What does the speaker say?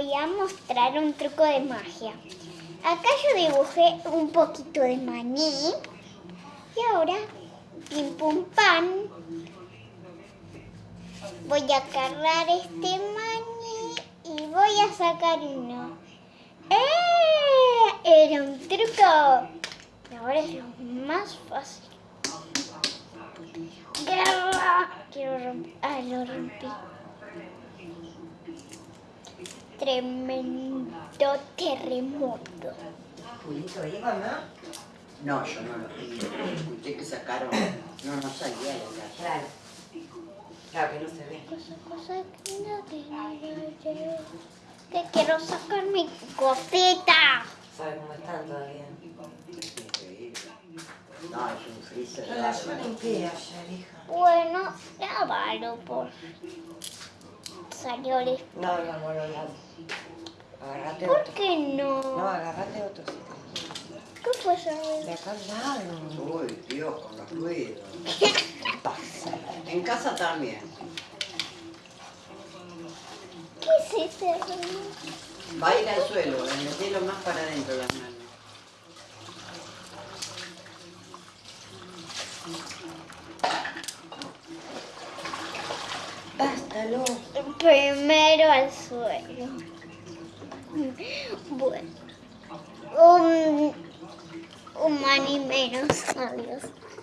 voy a mostrar un truco de magia. Acá yo dibujé un poquito de maní. Y ahora, pim pum pan, voy a agarrar este maní y voy a sacar uno. ¡Eh! Era un truco. Y ahora es lo más fácil. Quiero romper. Ah, lo rompí. Tremendo terremoto. Julito iba, ¿no? No, yo no lo vi. Escuché que sacaron. No, no salía de la Claro. Claro que no se ve. Cosa, cosa que no tenía yo. Que quiero sacar mi cosita. ¿Sabe cómo están todavía? No, es un freezer. Yo la yo limpié ayer, hija. Bueno, lávalo por. Salió el... No, no, no, no, no. Agarrate ¿Por otro. qué no? No, agarrate otro. ¿Qué fue eso? De acá al lado. Uy, Dios, con los ruidos. Pasa. En casa también. ¿Qué es ese ruido? Va a ir al suelo, metelo más para adentro las manos. Bástalo. Primero al suelo. Bueno. Un, un maní menos, adiós.